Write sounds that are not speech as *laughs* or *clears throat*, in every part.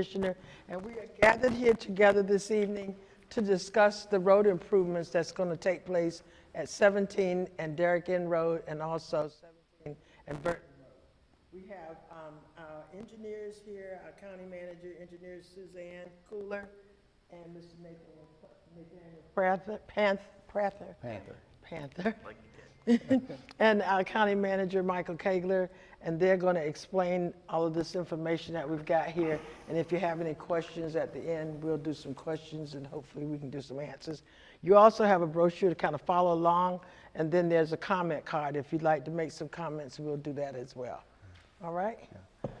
Commissioner, and we are gathered here together this evening to discuss the road improvements that's going to take place at 17 and Derrick Inn Road and also 17 and Burton Road. We have um, our engineers here, our county manager, engineer Suzanne Cooler, and Mr. Nathan Nathan Prather, Panth- Prather. Panther. Panther. *laughs* And our county manager, Michael Kaigler, and they're going to explain all of this information that we've got here. And if you have any questions at the end, we'll do some questions and hopefully we can do some answers. You also have a brochure to kind of follow along, and then there's a comment card. If you'd like to make some comments, we'll do that as well. All right?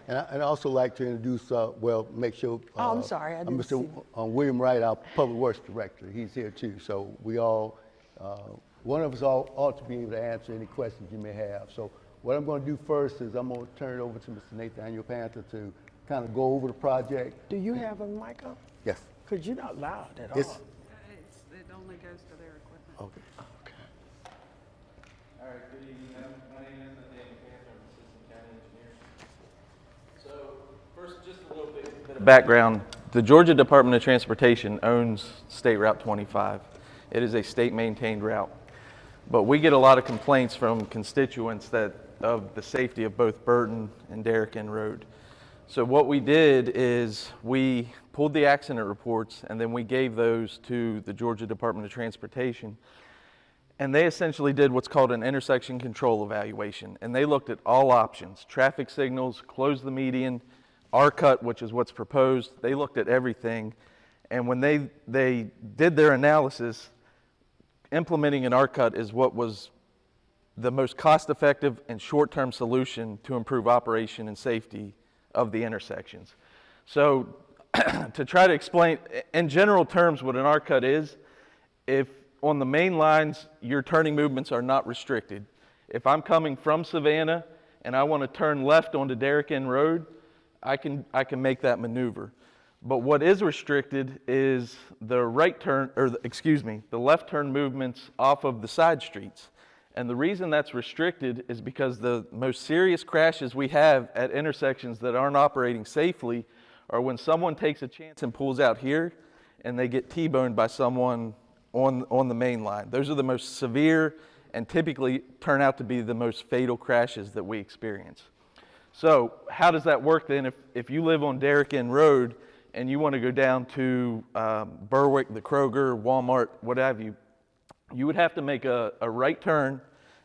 And I- I'd also like to introduce, uh, well, make sure. Oh, I'm uh, sorry, I uh, didn't Mr. see uh, William Wright, our Public Works Director, he's here too. So we all, uh, one of us all ought to be able to answer any questions you may have. So what I'm going to do first is I'm going to turn it over to Mr. Nathaniel Panther to kind of go over the project. Do you have a mic on? Yes. Because you're not loud at all. It's, It's, it only goes to their equipment. okay. Okay. All right, good evening. My name is Nathaniel Panther, I'm Assistant County Engineer. So, first, just a little bit. bit of Background, the Georgia Department of Transportation owns State Route 25. It is a state-maintained route. But we get a lot of complaints from constituents that, of the safety of both Burton and Derrick Road. So what we did is we pulled the accident reports and then we gave those to the Georgia Department of Transportation. And they essentially did what's called an intersection control evaluation. And they looked at all options, traffic signals, close the median, R-cut, which is what's proposed. They looked at everything. And when they, they did their analysis, implementing an R-cut is what was the most cost-effective and short-term solution to improve operation and safety of the intersections. So *clears throat* to try to explain, in general terms, what an R-cut is, if on the main lines, your turning movements are not restricted. If I'm coming from Savannah and I want to turn left onto Derrick Inn Road, I can, I can make that maneuver. But what is restricted is the right turn, or the, excuse me, the left turn movements off of the side streets. And the reason that's restricted is because the most serious crashes we have at intersections that aren't operating safely are when someone takes a chance and pulls out here and they get T-boned by someone on, on the main line. Those are the most severe and typically turn out to be the most fatal crashes that we experience. So how does that work then if, if you live on Derrick Inn Road and you want to go down to um, Berwick, the Kroger, Walmart, what have you, you would have to make a, a right turn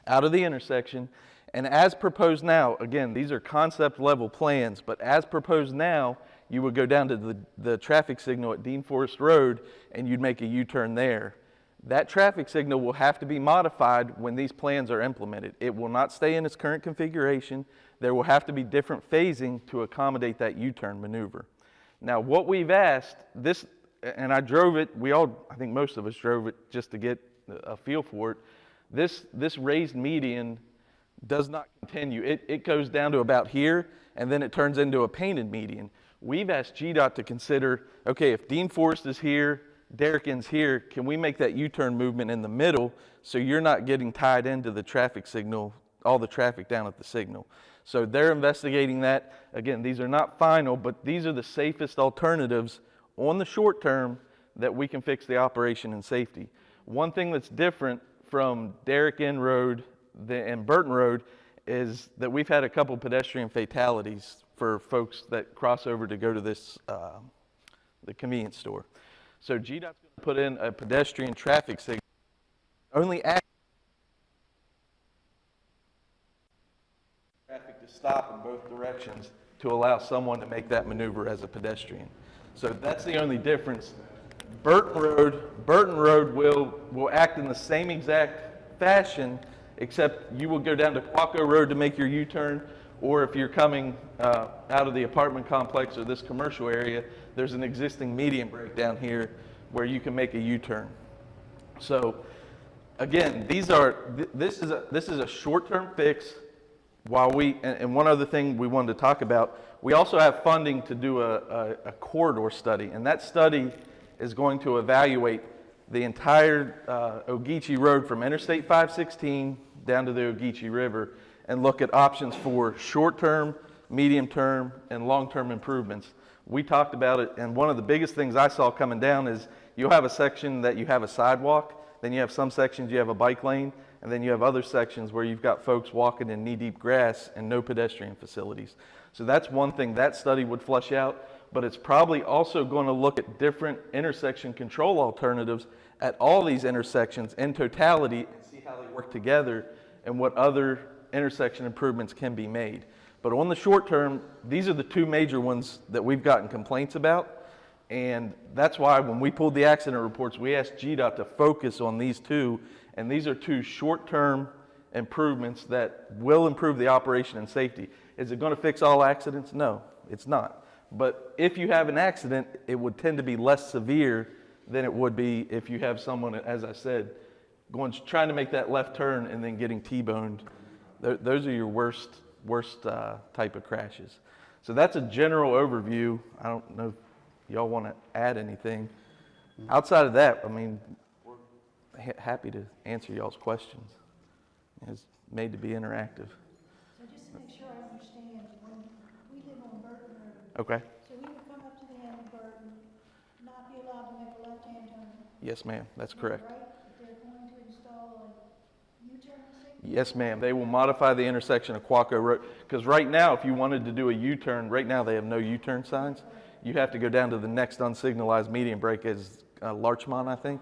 out of the intersection. And as proposed now, again, these are concept level plans, but as proposed now, you would go down to the, the traffic signal at Dean Forest Road and you'd make a U-turn there. That traffic signal will have to be modified when these plans are implemented. It will not stay in its current configuration. There will have to be different phasing to accommodate that U-turn maneuver. Now, what we've asked, this, and I drove it, we all, I think most of us drove it just to get a feel for it. This, this raised median does not continue. It, it goes down to about here, and then it turns into a painted median. We've asked GDOT to consider, okay, if Dean Forest is here, Derrick Inn's here, can we make that U-turn movement in the middle so you're not getting tied into the traffic signal, all the traffic down at the signal? So they're investigating that. Again, these are not final, but these are the safest alternatives on the short term that we can fix the operation and safety. One thing that's different from Derrick Inn Road and Burton Road is that we've had a couple pedestrian fatalities for folks that cross over to go to this, uh, the convenience store. So GDOT's to put in a pedestrian traffic signal. Only act traffic to stop in both directions to allow someone to make that maneuver as a pedestrian. So that's the only difference. Burton Road, Burton Road will, will act in the same exact fashion, except you will go down to Quacco Road to make your U-turn, or if you're coming uh, out of the apartment complex or this commercial area, there's an existing median break down here where you can make a U-turn. So again, these are, th- this is a, this is a short-term fix while we, and, one other thing we wanted to talk about, we also have funding to do a, a, a corridor study, and that study is going to evaluate the entire uh, Ogeechee Road from Interstate 516 down to the Ogeechee River and look at options for short-term, medium-term, and long-term improvements. We talked about it, and one of the biggest things I saw coming down is you'll have a section that you have a sidewalk, then you have some sections you have a bike lane, and then you have other sections where you've got folks walking in knee-deep grass and no pedestrian facilities. So that's one thing that study would flush out, but it's probably also going to look at different intersection control alternatives at all these intersections in totality and see how they work together and what other intersection improvements can be made. But on the short term, these are the two major ones that we've gotten complaints about. And that's why when we pulled the accident reports, we asked GDOT to focus on these two. And these are two short-term improvements that will improve the operation and safety. Is it going to fix all accidents? No, it's not. But if you have an accident, it would tend to be less severe than it would be if you have someone, as I said, going trying to make that left turn and then getting T-boned. Those are your worst worst uh, type of crashes. So that's a general overview. I don't know if y'all want to add anything. Outside of that, I mean, happy to answer y'all's questions. It's made to be interactive. So just to make sure I understand, when we live on Burton Road, Okay. so we would come up to the end of Burton, not be allowed to make a left-hand turn. Yes, ma'am. That's correct. Right? They're going to install a U-turn? Yes, ma'am. They will modify the intersection of Quacco Road. Because right now, if you wanted to do a U-turn, right now they have no U-turn signs. You have to go down to the next unsignalized median break as uh, Larchmont, I think.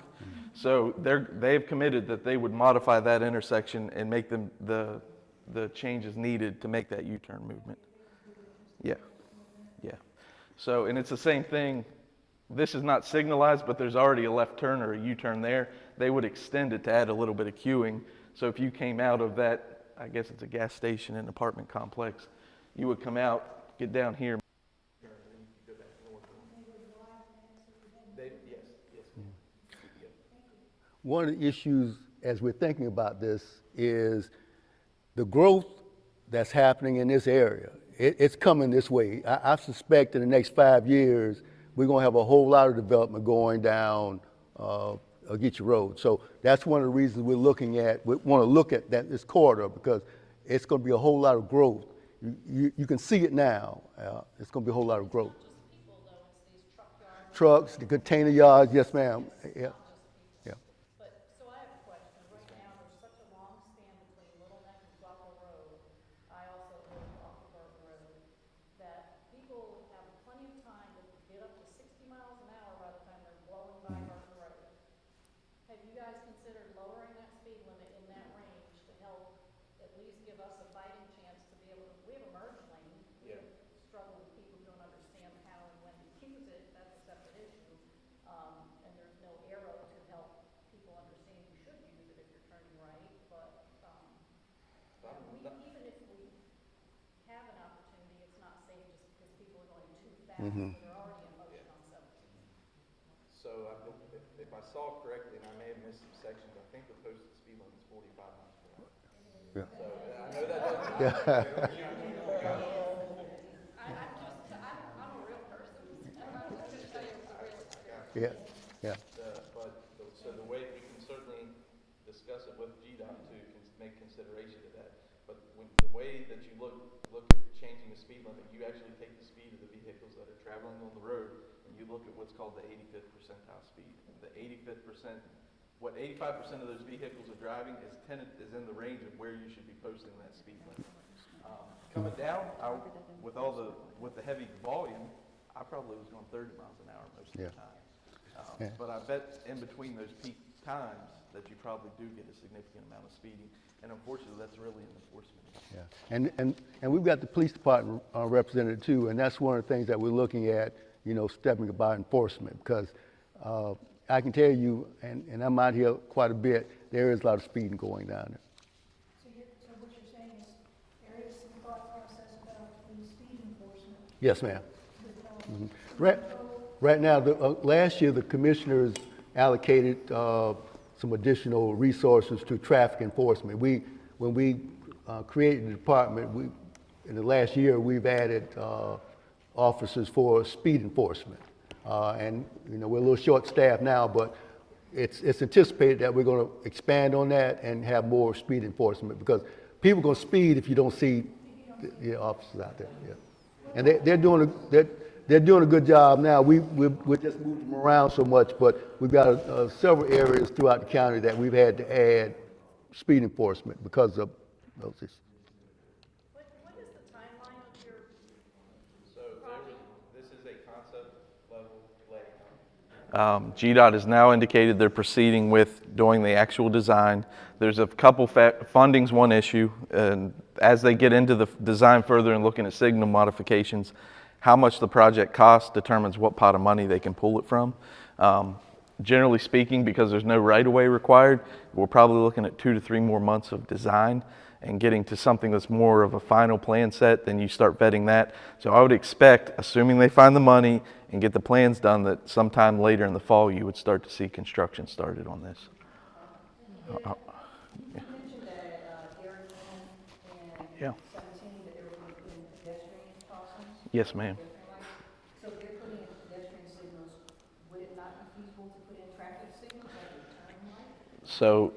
So they're, they've committed that they would modify that intersection and make them the, the changes needed to make that U-turn movement. Yeah, yeah. So, and it's the same thing. This is not signalized, but there's already a left turn or a U-turn there. They would extend it to add a little bit of queuing. So if you came out of that, I guess it's a gas station and apartment complex, you would come out, get down here. They, yes, yes. One of the issues as we're thinking about this is the growth that's happening in this area. It, it's coming this way. I, I suspect in the next five years, we're gonna have a whole lot of development going down, uh, Ogeechee Road. So that's one of the reasons we're looking at, we wanna look at that, this corridor, because it's gonna be a whole lot of growth. You, you, you can see it now, uh, it's gonna be a whole lot of growth. Trucks, the container yards, yes ma'am, yeah. But, so I have a question. Right now, there's such a long span between Little Neck and Buffalo Road. I also live off of Burton Road. That people have plenty of time to get up to sixty miles an hour by the time they're blowing by Burton Road. Have you guys considered lowering that speed limit in that range to help at least give us a fighting chance to be able to, we have a merge lane. We have struggle with people who don't understand how and when to use it, that's a separate issue. Um, and there's no arrow to help people understand you should use it if you're turning right, but, um, we, even if we have an opportunity, it's not safe just because people are going too fast, they're already in motion on seventeen. So I if, if I saw correctly, and I may have missed some sections, I think the posted speed limit is forty-five miles per hour. Yeah. So I know that doesn't. *laughs* I, I'm just, I'm, I'm a real person, I'm just gonna tell you it's *laughs* a real experience. Yeah, yeah. Uh, But, the- so the way, we can certainly discuss it with GDOT to cons- make consideration of that. But when, the way that you look, look at changing the speed limit, you actually take the speed of the vehicles that are traveling on the road, and you look at what's called the eighty-fifth percentile speed. The eighty-fifth percent, what eighty-five percent of those vehicles are driving is ten, is in the range of where you should be posting that speed limit. Um, Coming down, I, with all the, with the heavy volume, I probably was going thirty miles an hour most of the time. Um, Yeah. But I bet in between those peak times that you probably do get a significant amount of speeding. And unfortunately, that's really an enforcement issue. Yeah, and, and, and we've got the police department uh, represented too, and that's one of the things that we're looking at, you know, stepping about enforcement, because uh, I can tell you, and, and I'm out here quite a bit, there is a lot of speeding going down there. So you're, so what you're saying is there is some thought process about the speed enforcement Yes, ma'am. with, uh, Mhm. Right, right now, the, uh, last year, the commissioners allocated uh, some additional resources to traffic enforcement. We, when we uh, created the department, we, in the last year, we've added uh, officers for speed enforcement. Uh, And, you know, we're a little short-staffed now, but it's, it's anticipated that we're going to expand on that and have more speed enforcement, because people are going to speed if you don't see the- the officers out there, yeah. And they, they're doing, a- they're, they're doing a good job now. We, we, we just moved them around so much, but we've got uh, several areas throughout the county that we've had to add speed enforcement because of those issues. What, what is the timeline of your So this is a concept level layout. Um, GDOT has now indicated they're proceeding with doing the actual design. There's a couple, fa- funding's one issue, and as they get into the design further and looking at signal modifications, how much the project costs determines what pot of money they can pull it from. Um, Generally speaking, because there's no right-of-way required, we're probably looking at two to three more months of design and getting to something that's more of a final plan set, then you start vetting that. So I would expect, assuming they find the money and get the plans done, that sometime later in the fall, you would start to see construction started on this. You mentioned that uh, Derrick Inn Yeah. seventeen, that they were going to put in pedestrian crossings. Yes, ma'am. So if they're putting in pedestrian signals, would it not be feasible to put in traffic signals like a? So,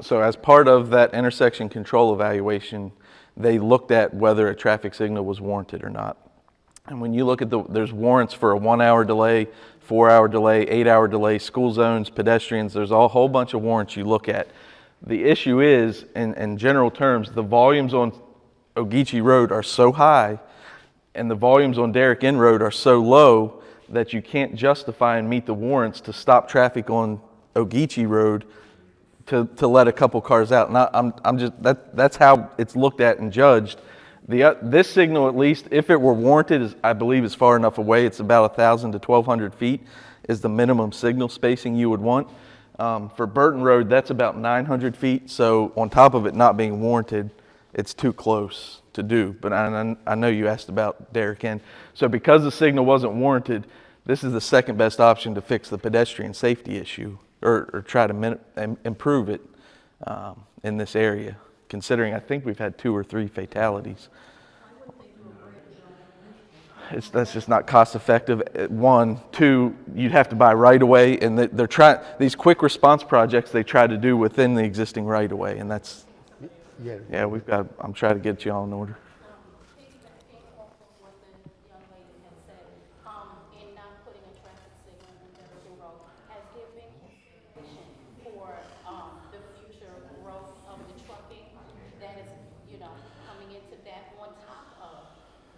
so as part of that intersection control evaluation, they looked at whether a traffic signal was warranted or not. And when you look at the, there's warrants for a one-hour delay, four-hour delay, eight-hour delay, school zones, pedestrians, there's a whole bunch of warrants you look at. The issue is, in, in general terms, the volumes on Ogeechee Road are so high and the volumes on Derrick Inn Road are so low that you can't justify and meet the warrants to stop traffic on Ogeechee Road to, to let a couple cars out. And I, I'm, I'm just, that, that's how it's looked at and judged. The, uh, this signal, at least, if it were warranted, is, I believe is far enough away. It's about 1,000 to 1,200 feet is the minimum signal spacing you would want. Um, for Burton Road, that's about 900 feet. So on top of it not being warranted, it's too close to do. But I, I know you asked about Derrick Inn. So because the signal wasn't warranted, this is the second best option to fix the pedestrian safety issue or, or try to improve it um, in this area, considering I think we've had two or three fatalities. It's, that's just not cost effective. uh, One, two, you'd have to buy right away, and they- they're trying these quick response projects they try to do within the existing right of way, and that's Yeah. yeah, we've got. I'm trying to get you all in order. piggybacking off of what the young lady had said, um, in not putting a traffic signal in Jefferson Road, has there been consideration for, um, the future growth of the trucking that is, you know, coming into that on top of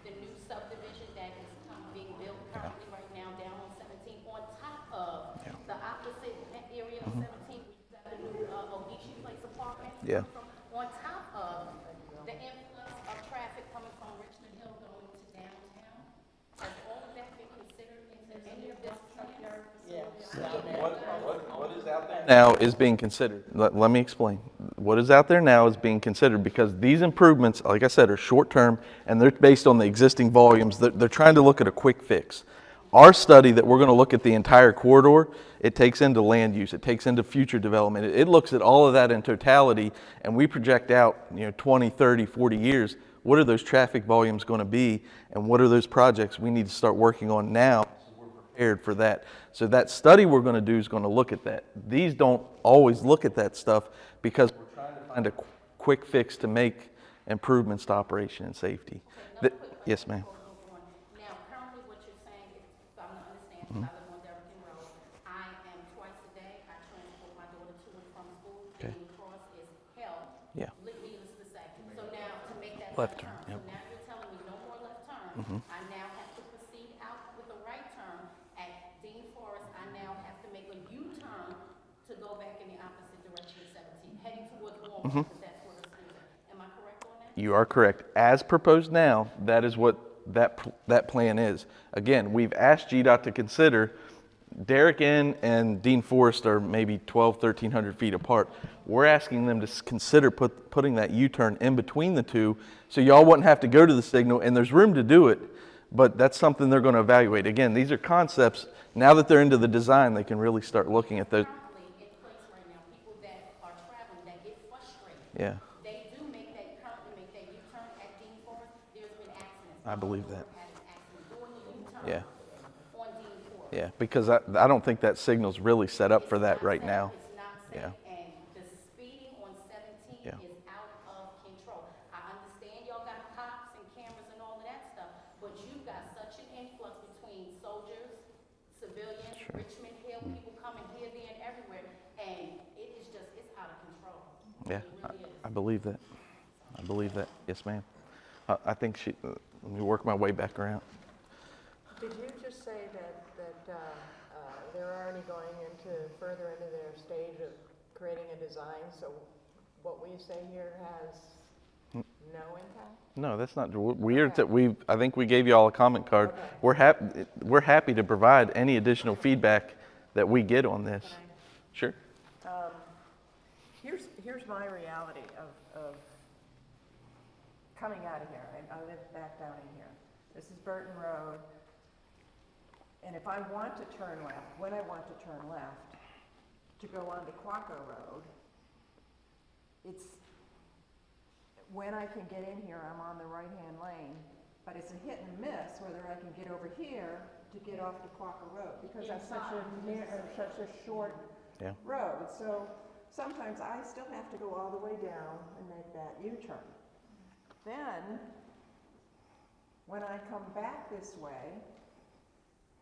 the new subdivision that is com- being built currently right now down on seventeen, on top of the opposite area of seventeen, we've got the new, uh, Ogeechee Place apartment. Yeah. On top of the influx of traffic coming from Richmond Hill going to downtown, has all of that been considered into any of this plan? Now is being considered. Let, let me explain. What is out there now is being considered because these improvements, like I said, are short term and they're based on the existing volumes. They're, they're trying to look at a quick fix. Our study that we're going to look at the entire corridor, it takes into land use, it takes into future development. It, it looks at all of that in totality and we project out, you know, 20, 30, 40 years. What are those traffic volumes going to be and what are those projects we need to start working on now prepared for that. So that study we're going to do is going to look at that. These don't always look at that stuff because we're trying to find a qu- quick fix to make improvements to operation and safety. The- Yes, ma'am. Now, currently what you're saying, is, if I'm to understand, 'cause I live on Derrick Road, I am twice a day, I transport my daughter to and from school. Okay. Cross is hell. Yeah. li- Needless to say. So now, to make that Left left turn, turn, so yep. Mm-hmm. now you're telling me no more left turn. I now have to proceed out with a right turn at Dean Forest. I now have to make a U-turn to go back in the opposite direction of 17, heading towards. Walmart, because that's where the school is. Am I correct on that? You are correct. As proposed now, that is what that, that plan is. Again, we've asked GDOT to consider, Derrick Inn and Dean Forest are maybe 12, 1,300 feet apart. We're asking them to consider put, putting that U-turn in between the two, so y'all wouldn't have to go to the signal, and there's room to do it, but that's something they're going to evaluate. Again, these are concepts, now that they're into the design, they can really start looking at those. currently in place right now, people that are traveling, that get frustrated. Yeah, They do make that, currently make that U-turn at Dean there's been accidents. I believe that. Had an accident doing the U-turn Yeah. on Dean yeah, because I, I don't think that signal's really set up for that right now. It's not Yeah. safe, the speeding on seventeen Yeah. is out of control. I understand y'all got cops and cameras and all of that stuff, but you've got such an Richmond Hill, people coming here, there, and everywhere, and it is just, it's out of control. Yeah, It I, really is. I believe that. I believe that. Yes, ma'am. I, I think she, uh, let me work my way back around. Did you just say that, that uh, uh, they're already going into, further into their stage of creating a design, so what we say here has Hmm. no impact? No, that's not weird. That we, I think we gave you all a comment card. Okay. We're happy. We're happy to provide any additional feedback that we get on this. Sure. Um, Here's, here's my reality coming out of here. I, I live back down in here. This is Burton Road. And if I want to turn left, when I want to turn left, to go onto Quacco Road, it's, when I can get in here, I'm on the right-hand lane, but it's a hit and miss whether I can get over here to get off to Quacco Road, because that's such a, near- uh, such a short Yeah. road. So sometimes I still have to go all the way down and make that U-turn. Then, when I come back this way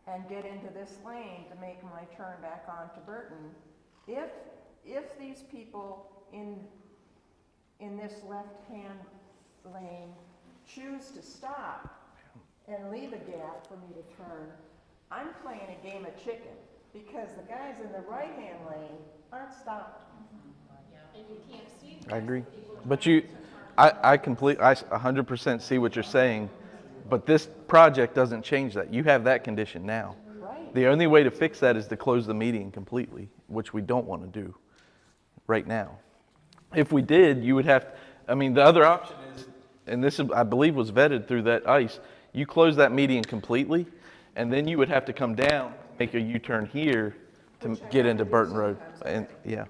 and get into this lane to make my turn back onto Burton, if, if these people in, in this left-hand lane choose to stop and leave a gap for me to turn, I'm playing a game of chicken because the guys in the right-hand lane aren't stopped. And you can't see. I agree. But you, I, I complete, I s- 100% see what you're saying, but this project doesn't change that. You have that condition now. Right. The only way to fix that is to close the meeting completely, which we don't want to do right now. If we did, you would have, I mean, the other option is, and this, is- I believe was vetted through that ICE, you close that median completely, and then you would have to come down, make a U-turn here to Which get into Burton Road. And, yeah. I'm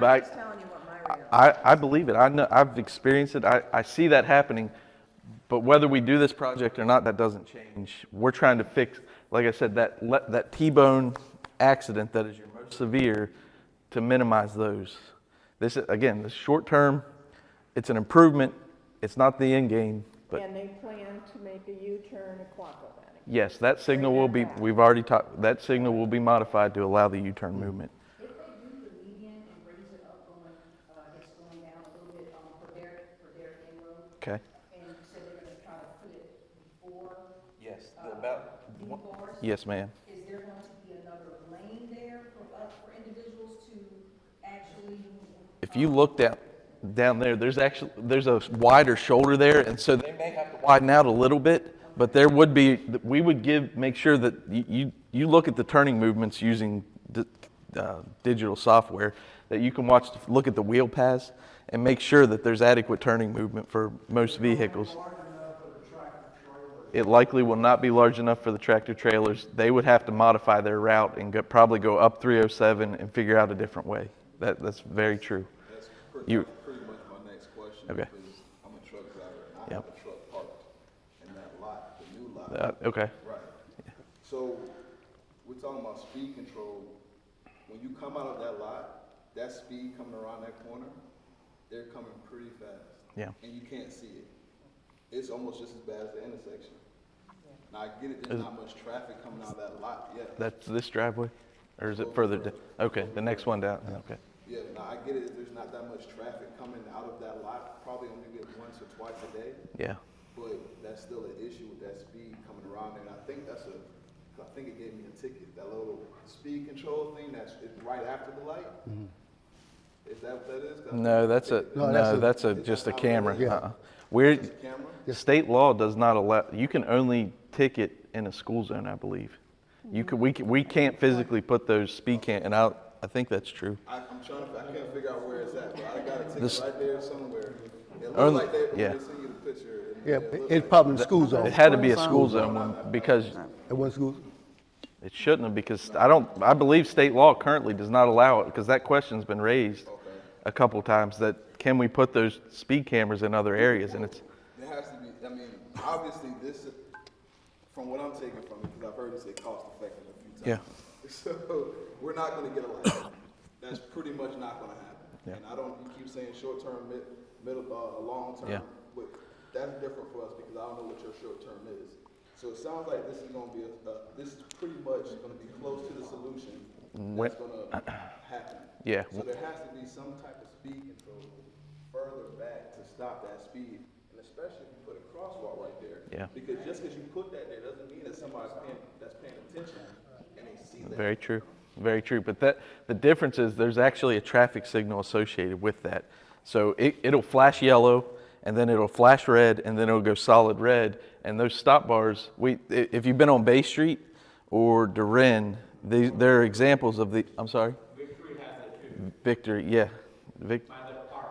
But I, telling you what my reality. I, I believe it. I know, I've experienced it. I, I see that happening. But whether we do this project or not, that doesn't change. We're trying to fix, like I said, that, that T-bone accident that is your most severe to minimize those. This, is again, this short term, it's an improvement. It's not the end game, but And they plan to make a U-turn at Quacco yes, that signal will be, we've already talked, that signal will be modified to allow the U-turn mm-hmm. movement. If they do the median and raise it up going, uh, it's going down a little bit, um, for Derrick, for Derrick Inn Road, Okay? and you said they're gonna try to put it before, Yes, about. Dean Forest, Yes, ma'am. is there going to be another lane there for, uh, for individuals to actually? If you look down, down there, there's actually, there's a wider shoulder there, and so they may have to widen out a little bit, but there would be, we would give, make sure that you, you, you look at the turning movements using di- uh, digital software, that you can watch, look at the wheel paths, and make sure that there's adequate turning movement for most vehicles. It likely will not be large enough for the tractor trailers. They would have to modify their route and go, probably go up 307 and figure out a different way. That, that's very true. That's pretty, You- pretty much my next question. Okay. Because I'm a truck driver, and I Yep. have a truck parked in that lot, the new lot. Uh, okay. Right. So, we're talking about speed control. When you come out of that lot, that speed coming around that corner, they're coming pretty fast. Yeah. And you can't see it. It's almost just as bad as the intersection. Now, I get it, there's Is- not much traffic coming out of that lot yet. That's this driveway? Or is it further down? Okay, the next one down, okay. Yeah, now I get it, there's not that much traffic coming out of that lot, probably only get once or twice a day. Yeah, But that's still an issue with that speed coming around there, and I think that's a, I think it gave me a ticket, that little speed control thing that's, right after the light? Mm-hmm. Is that what that is? 'Cause I no, that's a, it's No, that's no, a- that's a, just a not what it camera. Yeah. Uh-uh. We're, camera? state law does not allow, you can only ticket in a school zone, I believe. You could, we, can- we can't physically put those speed cam, and I, I think that's true. I, I'm trying to, I can't figure out where it's at, but I got a This- ticket right there somewhere. It looks Only- like they, yeah. they send you the picture. Yeah, it looks it's like- probably in the school zone. It had to be a school zone one, because At one school? it shouldn't have, because I don't, I believe state law currently does not allow it, because that question's been raised a couple times, that can we put those speed cameras in other areas, and it's, There has to be, I mean, obviously this, from what I'm taking from it, because I've heard you say cost effective a few times. Yeah. *laughs* So, we're not gonna get a lot. That's pretty much not gonna happen. Yeah. And I don't, you keep saying short term, mid, middle, uh, long term. Yeah. But that's different for us because I don't know what your short term is. So it sounds like this is gonna be, a- uh, this is pretty much gonna be close to the solution that's gonna uh, happen. Yeah. So there has to be some type of speed control further back to stop that speed, and especially if you put a crosswalk right there. Yeah. Because just because you put that there doesn't mean that somebody's paying, that's paying attention and they see that. Very true, very true. But that, the difference is there's actually a traffic signal associated with that. So it, it'll flash yellow, and then it'll flash red, and then it'll go solid red. And those stop bars, we, if you've been on Bay Street or Durin, these, they're examples of the, I'm sorry? Victory has that too. Victory, yeah. Vic. By the park.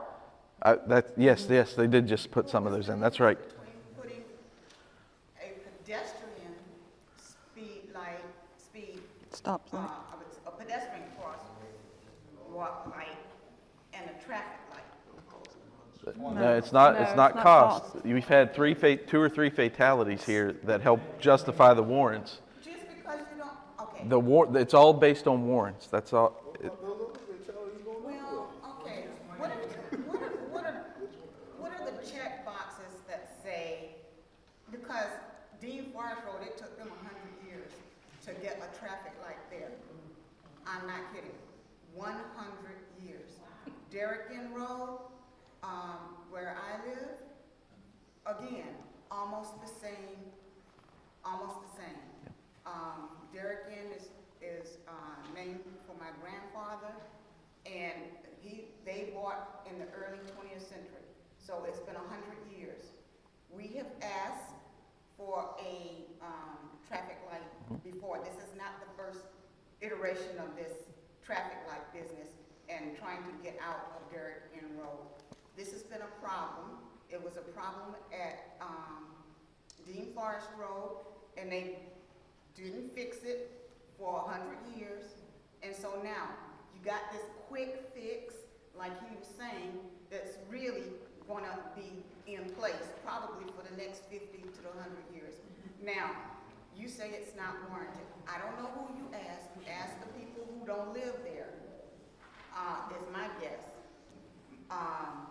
I, that, yes, yes, they did just put some of those in, that's right. putting a pedestrian speed light, speed, Stop uh, sign. a pedestrian crosswalk light and a traffic light. No, it's not, No, it's it's not not cost. cost. We've had three, fa- two or three fatalities here that help justify the warrants. Just because you don't, okay. The war, it's all based on warrants, that's all. it- Well, okay, what are, what are, what are, what are the check boxes that say, because Dean Forest Road, it took them a hundred years to get a traffic light there. I'm not kidding, one hundred years. Derrick Inn Road, um, where I live, again, almost the same, almost the same. Um, Derrick Inn is, is, uh, named for my grandfather, and he, they bought in the early twentieth century, so it's been hundred years. We have asked for a, um, traffic light before, this is not the first iteration of this traffic light business and trying to get out of Derrick Inn Road. This has been a problem, it was a problem at, um, Dean Forest Road, and they didn't fix it for hundred years. And so now, you got this quick fix, like he was saying, that's really gonna be in place probably for the next fifty to hundred years. Now, you say it's not warranted. I don't know who you asked. You asked the people who don't live there, uh, is my guess. Um,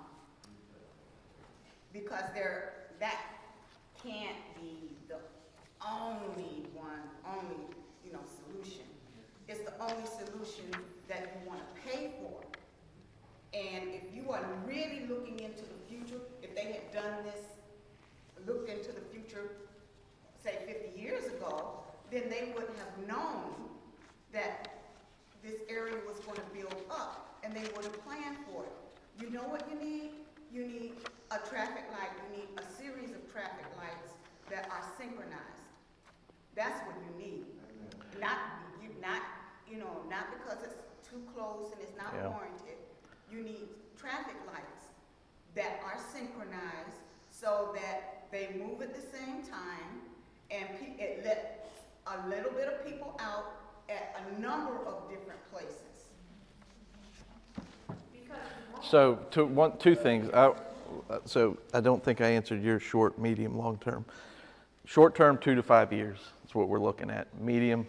because there, that can't be the only one, only, you know, solution. It's the only solution that you wanna pay for. And if you are really looking into the future, if they had done this, looked into the future, say fifty years ago, then they wouldn't have known that this area was gonna build up, and they would have planned for it. You know what you need? You need a traffic light, you need a series of traffic lights that are synchronized. That's what you need. Not, you, not, you know, not because it's too close and it's not Yeah. warranted. You need traffic lights that are synchronized so that they move at the same time and pe- it lets a little bit of people out at a number of different places. So, to, one, two things. I, uh, so, I don't think I answered your short, medium, long term. Short term, two to five years is what we're looking at. Medium,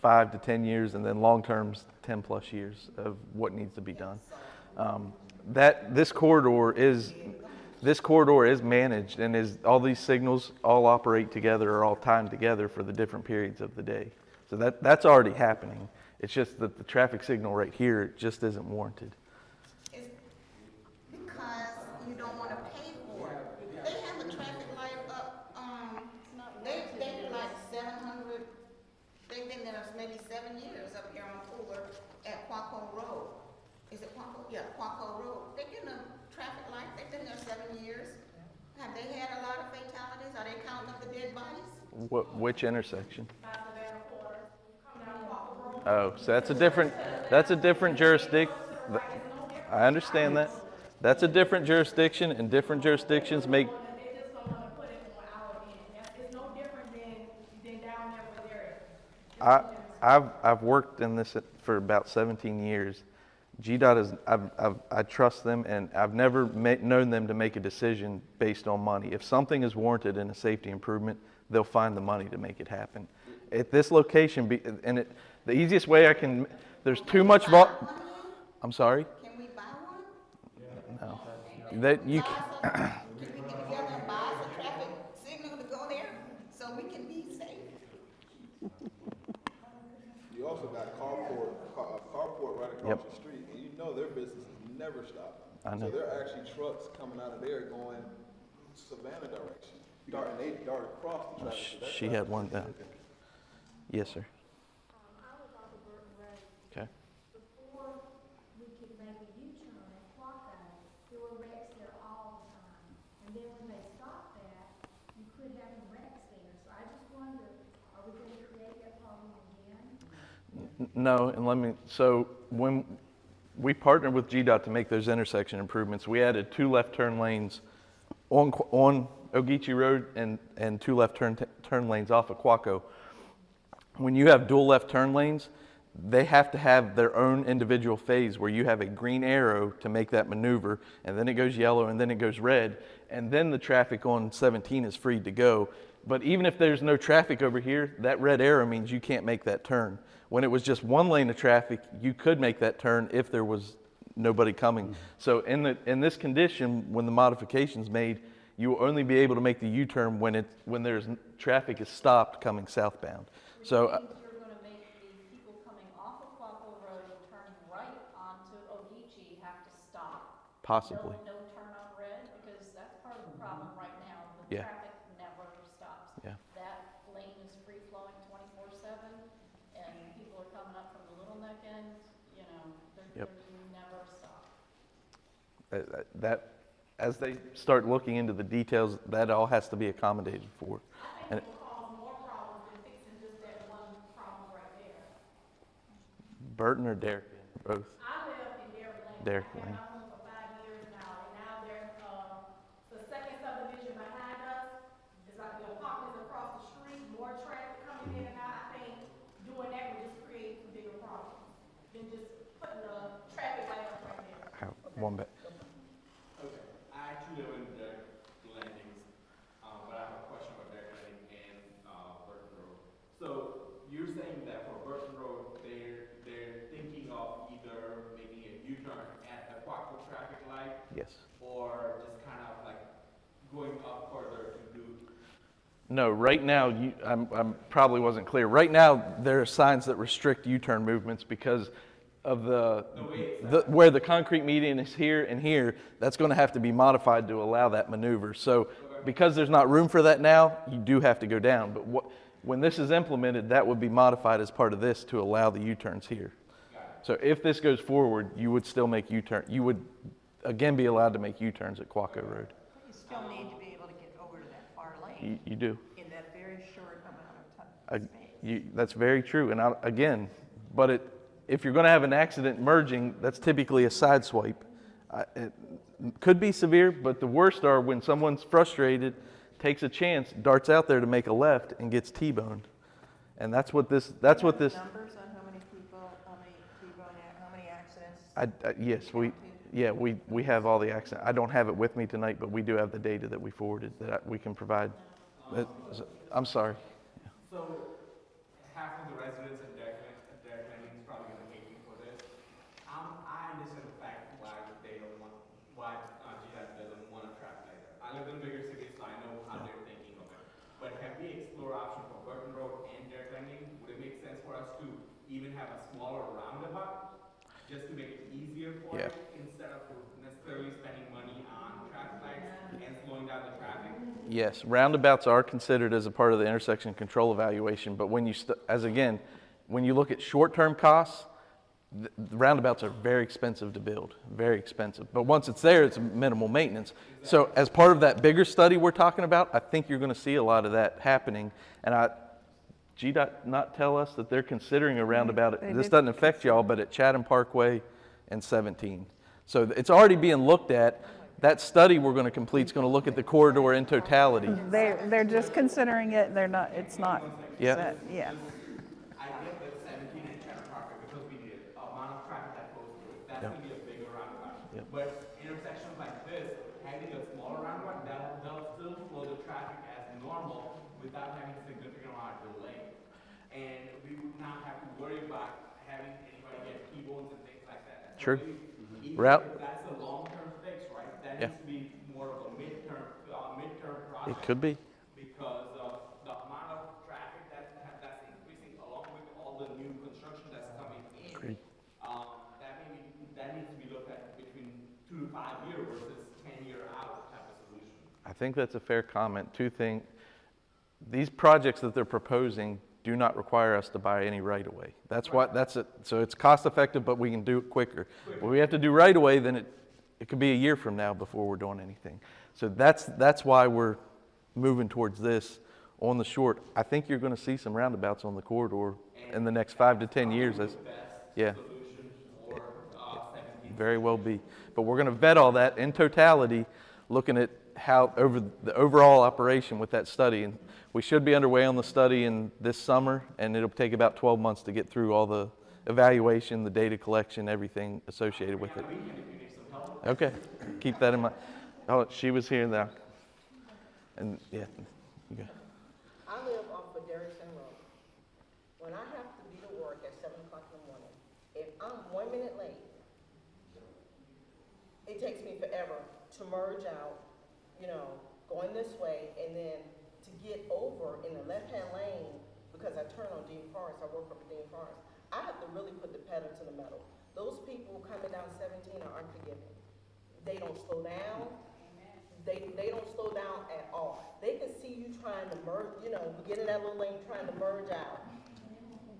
five to 10 years, and then long term's 10 plus years of what needs to be done. Um, that, this corridor is, this corridor is managed and is, all these signals all operate together or all timed together for the different periods of the day. So that, that's already happening. It's just that the traffic signal right here just isn't warranted. It's because you don't wanna pay for it. They have a traffic light up, um, they, they like seven hundred, they've been there maybe seven years up here on Fuller at Quacco Road. Is it Quacco? Yeah, Quacco Road. They've been a traffic light, they've been there seven years. Have they had a lot of fatalities? Are they counting up the dead bodies? What, which intersection? Oh, so that's a different, that's a different jurisdiction. I understand that. That's a different jurisdiction and different jurisdictions make, They just don't wanna put it on our end. That's, it's no different than, than down there where they're at. I, I've, I've worked in this for about 17 years. GDOT is, I've, I've, I trust them and I've never known them to make a decision based on money. If something is warranted in a safety improvement, they'll find the money to make it happen. At this location, be- and it, the easiest way I can, there's too much vol, I'm sorry? Can we buy one? No. That you, Buy ca- some- Can we get together and buy some traffic signal to go there? So we can be safe. You also got carport, car- uh, carport right across Yep. the street, and you know their business is never stopping. I know. So there are actually trucks coming out of there going Savannah direction, dart, and they dart across the traffic. so that She had one is- down. Yes, sir. Um, I was off of Burton Road. Okay. Before we could make a U-turn at Quacco, there were wrecks there all the time. And then when they stopped that, you quit having wrecks there. So I just wonder, are we gonna create that problem again? N- No, and let me, so when we partnered with GDOT to make those intersection improvements, we added two left turn lanes on, Qu- on Ogeechee Road and, and two left turn, turn lanes off of Quacco. When you have dual left turn lanes, they have to have their own individual phase where you have a green arrow to make that maneuver, and then it goes yellow, and then it goes red, and then the traffic on 17 is free to go. But even if there's no traffic over here, that red arrow means you can't make that turn. When it was just one lane of traffic, you could make that turn if there was nobody coming. Mm-hmm. So in the, in this condition, when the modification's made, you will only be able to make the U-turn when it, when there's, traffic is stopped coming southbound. So, uh, Which means you're gonna make the people coming off of Quacco Road and turning right onto Ogeechee have to stop. possibly. No, no turn on red, because that's part of the problem right now, the Yeah. traffic never stops. Yeah. That lane is free flowing twenty-four seven, and people are coming up from the Little Neck end, you know, they're, Yep. they're never stop. Uh, That, as they start looking into the details, that all has to be accommodated for. And it- Cause more problems than fixing just that one problem right there. Burton or Derrick, both. I live in Derrick Lane. Derrick I've had Lane. my home for five years now, and now there's, uh, the second subdivision behind us, is like the apartments across the street, more traffic coming in and out. I think doing that would just create some bigger problems than just putting a traffic light up right there. One bit. Okay, I actually live in Derek Landings, um, but I have a question about Derek Landing and, uh, Burton Road. So you're saying that for Burton Road, they're, they're thinking of either making a U-turn at the Quacco traffic light Yes. or just kind of like going up further to do, No, right now, you, I'm, I'm probably wasn't clear. Right now, there are signs that restrict U-turn movements because of the, the, where the concrete median is here and here, that's gonna have to be modified to allow that maneuver. So because there's not room for that now, you do have to go down. But what, when this is implemented, that would be modified as part of this to allow the U-turns here. So if this goes forward, you would still make U-turn, you would again be allowed to make U-turns at Quacco Road. You still need to be able to get over to that far lane You, you do. in that very short amount of Uh, time, you, that's very true. And I, again, but it, if you're going to have an accident merging, that's typically a side swipe. I, it could be severe, but the worst are when someone's frustrated, takes a chance, darts out there to make a left, and gets T-boned. And that's what this. That's what this. Numbers on how many people, how many T-bone, how many accidents? I, I, yes, we. Yeah, we, we have all the accident. I don't have it with me tonight, but we do have the data that we forwarded that I, we can provide. I'm sorry. so half of the residents in Derek, Lan- Derek Landing is probably gonna hate me for this. Um, I understand the fact why they don't want, why, uh, GDOT doesn't want a traffic light there. I live in a bigger city, so I know how they're thinking of it. But have we explored option for Burton Road and Derek Landing? Would it make sense for us to even have a smaller roundabout? Just to make it easier for Yeah. it, instead of necessarily spending money on traffic lights and slowing down the traffic? Yes, roundabouts are considered as a part of the intersection control evaluation, but when you, st- as again, when you look at short-term costs, roundabouts are very expensive to build, very expensive. But once it's there, it's minimal maintenance. So as part of that bigger study we're talking about, I think you're gonna see a lot of that happening. And I, GDOT not tell us that they're considering a roundabout, They this did doesn't affect y'all, but at Chatham Parkway and 17. So it's already being looked at. That study we're gonna complete is gonna look at the corridor in totality. They're, they're just considering it, they're not, it's not, Yeah. set, yeah. I get that seventeen and Chatham Parkway because we need a amount of traffic that goes through it. That's Yep. gonna be a bigger roundabout. Yep. But intersections like this, having a smaller roundabout, that'll, that'll still flow the traffic as normal without having significant amount of delay. And we would not have to worry about having anybody get T-bones and things like that. True. So even Route- It could be. Because of the amount of traffic that, that's increasing along with all the new construction that's coming in. Agreed. Um, that, maybe, that needs to be looked at between two to five years versus 10 year out type of solution. I think that's a fair comment. Two things. These projects that they're proposing do not require us to buy any right of way. That's right. what that's it. So it's cost effective, but we can do it quicker. Quick. We have to do right away, then it, it could be a year from now before we're doing anything. So that's that's why we're moving towards this on the short. I think you're gonna see some roundabouts on the corridor in the next five to 10 years. That's, yeah. Very well be. But we're going to vet all that in totality, looking at how, over the overall operation with that study. And we should be underway on the study in this summer, and it'll take about 12 months to get through all the evaluation, the data collection, everything associated with it. Okay, keep that in mind. Oh, she was here now. And, yeah, you go. I live off of Derrick Inn Road. When I have to be to work at seven o'clock in the morning, if I'm one minute late, it takes me forever to merge out, you know, going this way and then to get over in the left-hand lane because I turn on Dean Forest, I work at Dean Forest. I have to really put the pedal to the metal. Those people coming down seventeen are unforgiving. They don't slow down. They, they don't slow down at all. They can see you trying to merge, you know, get in that little lane trying to merge out.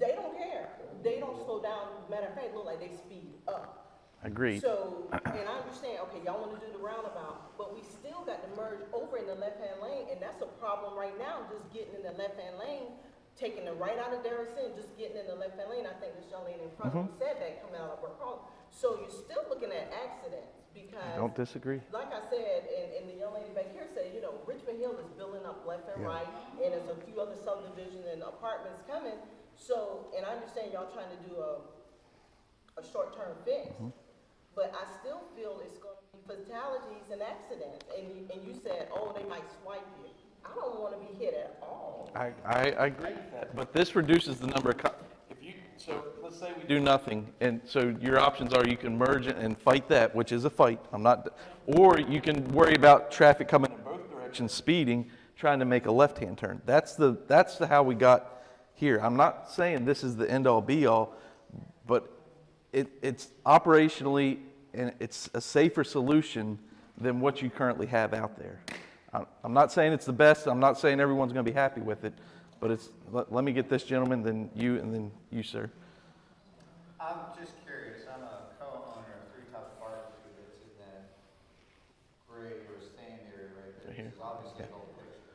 They don't care. They don't slow down. Matter of fact, look like they speed up. Agreed. So, and I understand, okay, y'all wanna do the roundabout, but we still got to merge over in the left-hand lane, and that's a problem right now, just getting in the left-hand lane, taking the right out of Derrick Inn, just getting in the left-hand lane. I think this young lady in front of mm-hmm. me said that coming out of her car. So you're still looking at accidents because. Don't disagree. Like I said, and, and the young lady back here said, you know, Richmond Hill is building up left and Yeah. right, and there's a few other subdivisions and apartments coming. So, and I understand y'all trying to do a, a short-term fix. Mm-hmm. But I still feel it's gonna be fatalities and accidents, and you, and you said, oh, they might swipe you. I don't wanna be hit at all. I, I, I agree with that, but this reduces the number of, co- if you, so let's say we do nothing, and so your options are you can merge and fight that, which is a fight, I'm not, or you can worry about traffic coming in both directions, speeding, trying to make a left-hand turn. That's the, that's the how we got here. I'm not saying this is the end-all, be-all, but it, it's operationally, and it's a safer solution than what you currently have out there. I'm, I'm not saying it's the best, I'm not saying everyone's gonna be happy with it, but it's, let, let me get this gentleman, then you, and then you, sir. I'm just curious, I'm a co-owner of Three Top Barbecue that's in that gray or stand area right there, Right here? which is obviously the whole picture.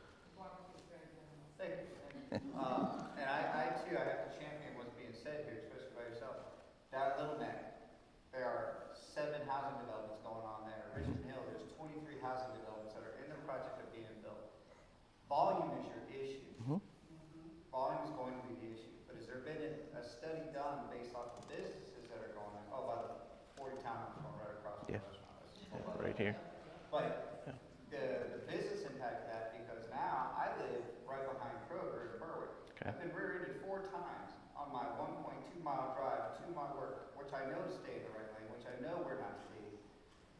Thank you, thank you. Um, and I, I too, I have to champion what's being said here, especially by yourself. Down at Little Neck, there are seven housing developments going on there. Richmond Hill, there's twenty-three housing developments that are in the project of being built. Volume is your issue. Mhm. Volume is going to be the issue, but has there been a, a study done based off of businesses that are going, oh, by the forty towns going right across the Yeah. restaurant? That's- Yeah, Right here. But the, the business impact of that, because now I live right behind Kroger in Berwick. Okay. I've been rear-ended four times on my one point two mile drive to my work, which I know to stay in the right lane, which I know we're not to be.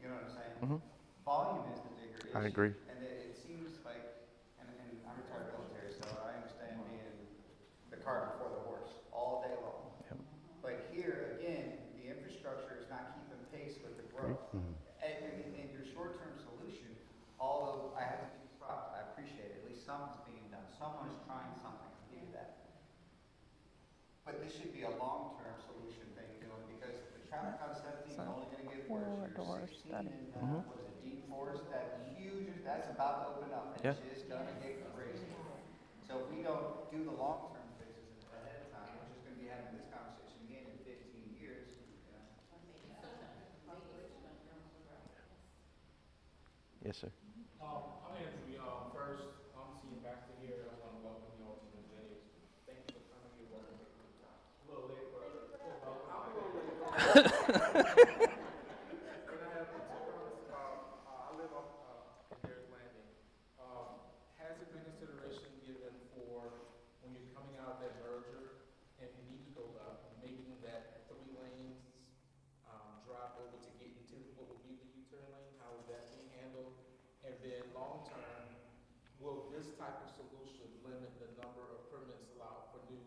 You know what I'm saying? Mhm. Volume is the bigger issue. I agree. And it, it seems like, and, and I'm retired military, so I understand being the cart before the horse all day long. Yep. But here, again, the infrastructure is not keeping pace with the growth. And, and, and your short-term solution, although I to give I appreciate it, at least something's being done, someone is trying something, give you that. But this should be a long-term solution thing doing, because the traffic on seventeen is only gonna get worse. You're sixteen study. and, uh, what is it, Dean Forest, that huge, that's about to open up, and Yeah. it's just gonna get crazy. So if we don't do the long-term fixes ahead of time, we're just gonna be having this conversation again in fifteen years, you know? Yes, sir. Um, I'm Anthony, um, first, I'm seeing Baxter here, I want to welcome you all to the Jennings. Thank you for coming here, welcome. A little late, but, uh, I'm a little late. Can I have the two comments? Uh, uh, I live off, uh, in Derrick Landing. Um, has it been consideration given for when you're coming out of that merger and you need to go up, making that three lanes, um, drop over to get into what would be the U-turn lane, how is that being handled? And then long-term, will this type of solution limit the number of permits allowed for new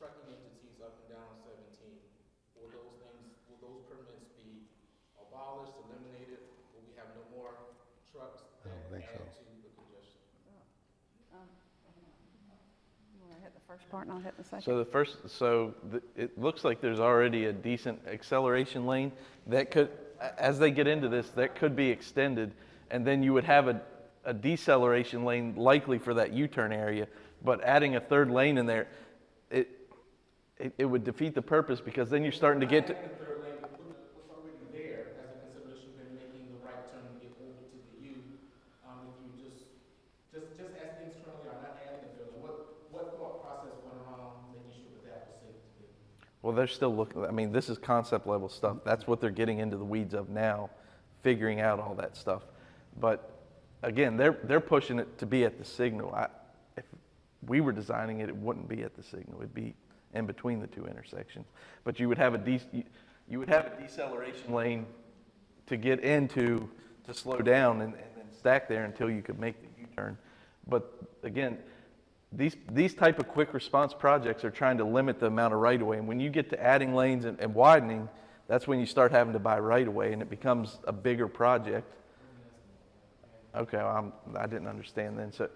trucking entities up and down seventeen? Will those things, will those permits be abolished, eliminated? Will we have no more trucks I that don't think so. add to the First part, not hit the second. So the first, so the, it looks like there's already a decent acceleration lane that could, as they get into this, that could be extended. And then you would have a, a deceleration lane likely for that U-turn area. But adding a third lane in there, it, it, it would defeat the purpose because then you're starting to get to, the third lane, what's already there as a consideration when making the right turn over to the U. Um, if you just, just, just as things currently are, not adding the third lane, what, what thought process went safe to well, they're still looking, I mean, this is concept level stuff. That's what they're getting into the weeds of now, figuring out all that stuff. But again, they're, they're pushing it to be at the signal. I, if we were designing it, it wouldn't be at the signal. It'd be in between the two intersections. But you would have a de, you- you would have a deceleration lane to get into, to slow down and, and then stack there until you could make the U-turn. But again, these, these type of quick response projects are trying to limit the amount of right-of-way. And when you get to adding lanes and, and widening, that's when you start having to buy right-of-way and it becomes a bigger project. Okay, well, I'm, I didn't understand then, so,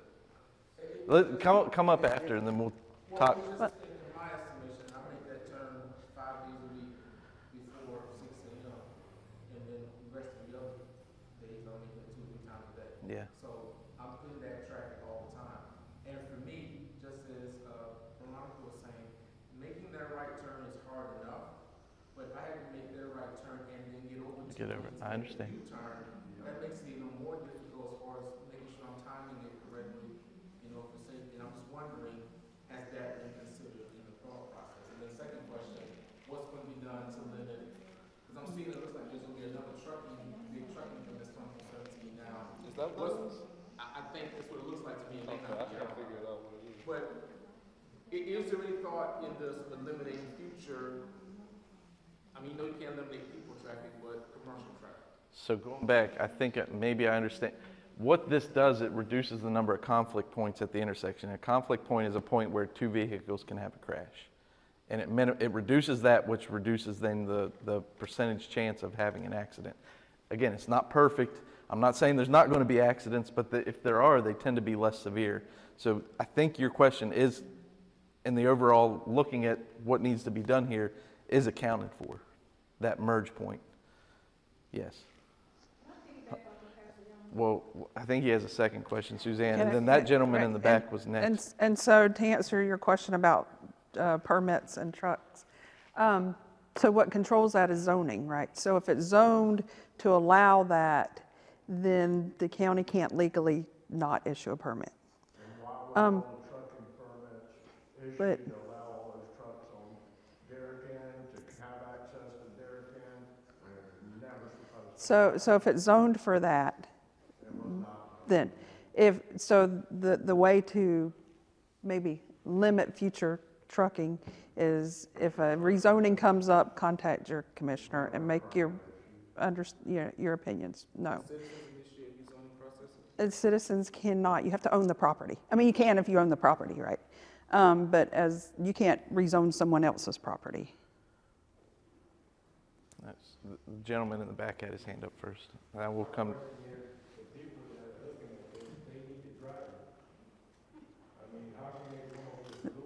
let, come, come up after and then we'll talk. Well, just in my estimation, I make that turn five days a week before six AM. And then the rest of the other days, I make it two, three times a day. Yeah. So I'm in that traffic all the time. And for me, just as, uh, Veronica was saying, making that right turn is hard enough. But if I had to make that right turn and then get over to. Get over it. I understand. That makes it even more difficult as far as making sure I'm timing it correctly, you know, for safety. And I'm just wondering, has that been considered in the thought process? And then second question, what's gonna be done to limit, because I'm seeing, it looks like there's gonna be another trucking, big trucking from this coming from seventeen now. Is that what it is? I, I think that's what it looks like to me. Okay, I figured It may not be. But is there any thought in this eliminating future, I mean, you know you can't eliminate people traffic, but commercial traffic? So going back, I think maybe I understand. What this does, it reduces the number of conflict points at the intersection. A conflict point is a point where two vehicles can have a crash. And it, it reduces that, which reduces then the, the percentage chance of having an accident. Again, it's not perfect. I'm not saying there's not going to be accidents, but the, if there are, they tend to be less severe. So I think your question is, in the overall looking at what needs to be done here, is accounted for, that merge point. Yes. Well, I think he has a second question, Suzanne, and then that gentleman in the back was next. s- and so to answer your question about uh, permits and trucks, um, so what controls that is zoning, right? So if it's zoned to allow that, then the county can't legally not issue a permit. Um, But, allow all those trucks on Darien to have access to Darien, and never supposed so, so if it's zoned for that, then, if, so the, the way to maybe limit future trucking is if a rezoning comes up, contact your commissioner and make your, under, your, your opinions known. Citizens initiate rezoning process? And Citizens cannot, you have to own the property. I mean, you can if you own the property, right? Um, but as, you can't rezone someone else's property. That's- The gentleman in the back had his hand up first. I will come,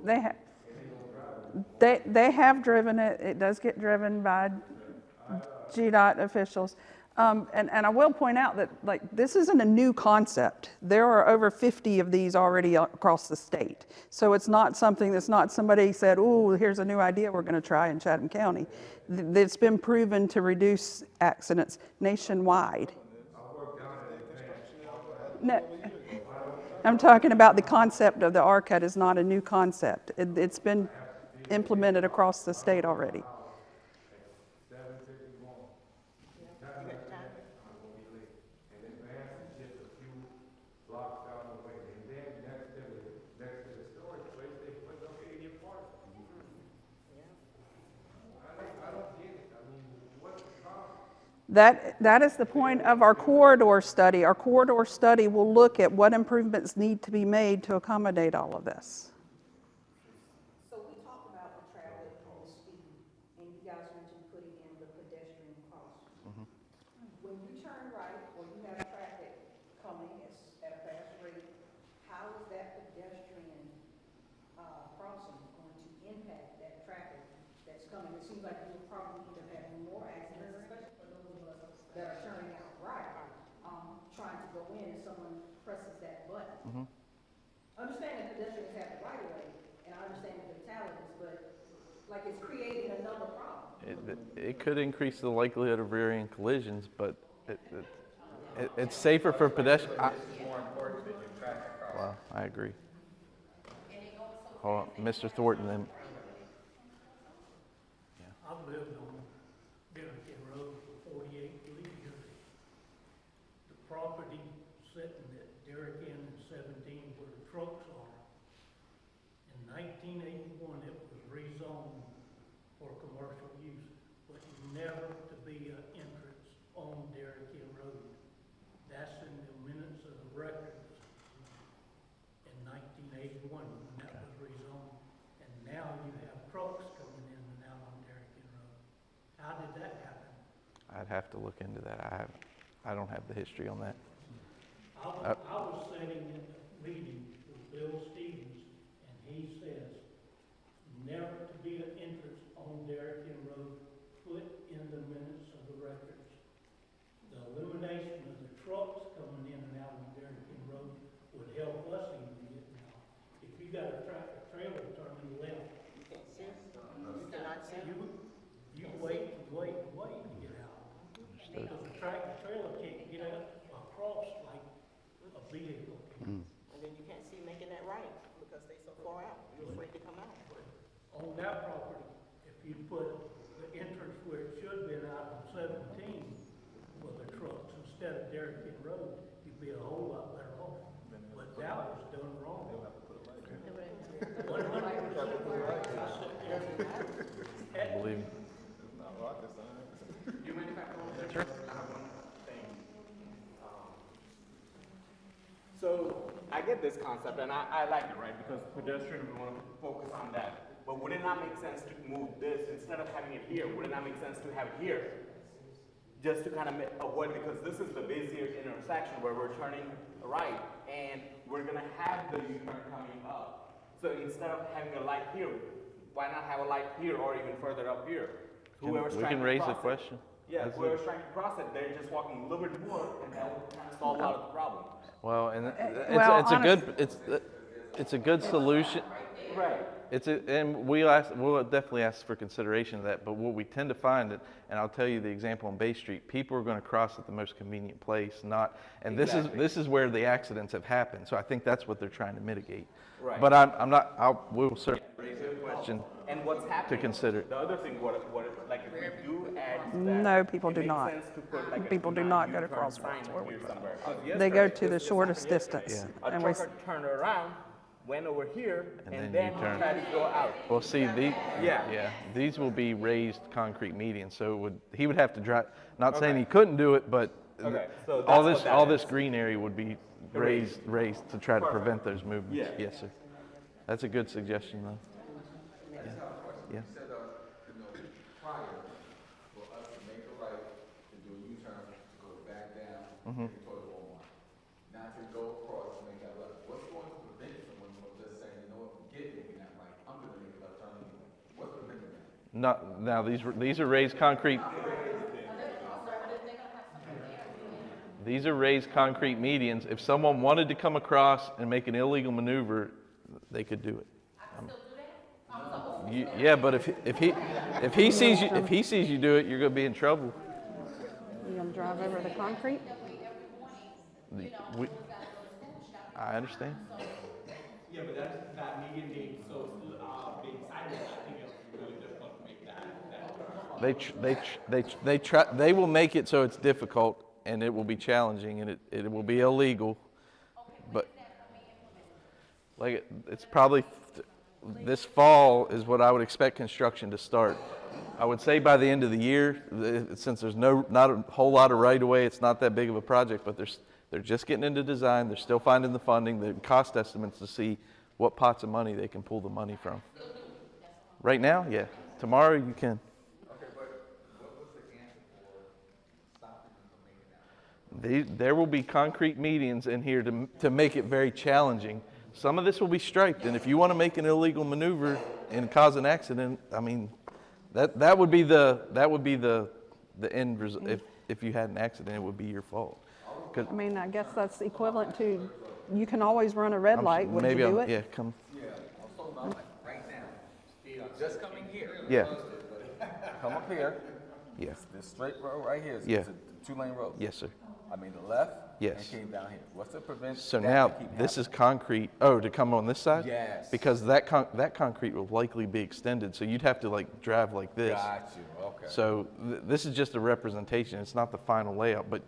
They have, they, they have driven it, it does get driven by GDOT officials. Um, and, and I will point out that, like, this isn't a new concept. There are over 50 of these already across the state. So it's not something that's not somebody said, oh, here's a new idea we're gonna try in Chatham County. Th- It's been proven to reduce accidents nationwide. No, I'm talking about the concept of the RCUT is not a new concept. It, it's been implemented across the state already. That, that is the point of our corridor study. Our corridor study will look at what improvements need to be made to accommodate all of this. So we talked about the traffic and the speed, and you guys mentioned putting in the pedestrian crossing. When you turn right or you have traffic coming at, s- at a fast rate, how is that pedestrian, uh, crossing seems like you'll probably end up having more accidents, especially for those of us that are turning out right, um, trying to go in and someone presses that button. Understand that pedestrians have the right of way, and I understand the fatalities, but like it's creating another problem. It, could increase the likelihood of rear end collisions, but it, it, it, it's safer for pedestrians. Well, I agree. Hold on, Mr. Thornton, then lived on Bennington Road for forty-eight years. The property sitting at Derrick Inn and seventeen where the trucks are. In nineteen eighty-one, it was rezoned for commercial use, but never to be an entrance on Derrick Inn Road. That's in the minutes of the records in nineteen eighty-one when that was rezoned. And now you have trucks coming in and out on Derrick Inn Road. How did that happen? I'd have to look into that. I I don't have the history on that. I I was sitting in a meeting with Bill Stevens, and he says, never to be an entrance on Derrick Inn Road, put in the minutes of the records. The elimination of the trucks coming in and out on Derrick Inn Road would help us even get now. If you got a tractor trailer turning left, You can't see, you cannot see. you, you wait, and wait, and wait to get out. Because the tractor trailer can't get out across like a vehicle can. And then you can't see making that right because they so far out, you're afraid to come out. On that property, if you put the entrance where it should have been out on seventeen for the trucks instead of Derrick Inn Road, you'd be a whole lot better off. But that was done wrong. One hundred percent right. I sit there and- I believe. You mind if I come over there? Sure. I have one thing. Um, So, I get this concept, and I, I like it, right, because pedestrian, we wanna focus on that. But would it not make sense to move this, instead of having it here, would it not make sense to have it here? Just to kind of avoid, because this is the busier intersection where we're turning right, and we're gonna have the U-turn coming up. So instead of having a light here, why not have a light here or even further up here? Whoever's we can raise the question. Yeah, That's it. whoever's trying to cross it, they're just walking a little bit more, and that will kind of solve a lot of the problem. Well, and eh, it's, well, it's a good, it's, it's a good solution. Right. It's a, and we'll ask, we'll definitely ask for consideration of that, but what we tend to find, it, and I'll tell you the example on Bay Street, people are gonna cross at the most convenient place, not, and this is, this is where the accidents have happened, so I think that's what they're trying to mitigate. Right. But I'm, I'm not, I'll, we'll certainly raise a question. And what's happening? To consider. The other thing, what, what, like if we do add that. No, people do not. put like People do not not go to U-turn crosswalks where we here put somewhere. 'Cause They go to the this- this shortest happened yesterday. distance. A and we trucker turned around, went over here, And and then then he U-turn. tried to go out. Well, see, the, Yeah. yeah, these will be raised concrete medians, so it would, he would have to drive, not saying he couldn't do it, but Okay, so all this, all that this green area would be raised, raised to try to prevent those movements. Yeah. Yes, sir. That's a good suggestion, though. Yeah. You said, uh, you know, prior, for us to make a right, to do a U-turn, to go back down, Mhm. to go to Walmart. Not to go across, to make that left. What's going to prevent someone from just saying, you know what, forget making that right, I'm gonna make a left turn anyway? What's preventing that? Not, now, these, these are raised concrete. These are raised concrete medians. If someone wanted to come across and make an illegal maneuver, they could do it. Um, you- Yeah, but if, if he, if he sees you, if he sees you do it, you're gonna be in trouble. You're gonna drive over the concrete? The- we- I understand. Yeah, but that's, that median being so, uh, being silent, I think it's really difficult to make that, that. They, tr- they, tr- they, tr- they try, they will make it so it's difficult and it will be challenging and it, it will be illegal. But, like, it- it's probably, th- this fall is what I would expect construction to start. I would say by the end of the year, th- since there's no, not a whole lot of right of way, it's not that big of a project, but there's, they're just getting into design, they're still finding the funding, the cost estimates to see what pots of money they can pull the money from. Right now, yeah. Tomorrow you can. Okay, but what was the answer for stopping them from making that? These, there will be concrete medians in here to, to make it very challenging. Some of this will be striped, and if you want to make an illegal maneuver and cause an accident, I mean, That, that would be the, that would be the, the end result. Mm-hmm. If, if you had an accident, it would be your fault. I mean, I guess that's equivalent to, you can always run a red I'm- light, would maybe you do I'm- it? Yeah, come, Yeah, I was talking about like right now, just coming here. yeah, Come up here, yeah, this straight road right here, is Yeah. It's a two-lane road. yes, sir. I mean, the left. Yes. And came down here. What's the prevent So that now, to keep this is concrete, oh, to come on this side? Yes. Because that con, that concrete will likely be extended, so you'd have to like drive like this. Got you, okay. So th- this is just a representation, it's not the final layout, but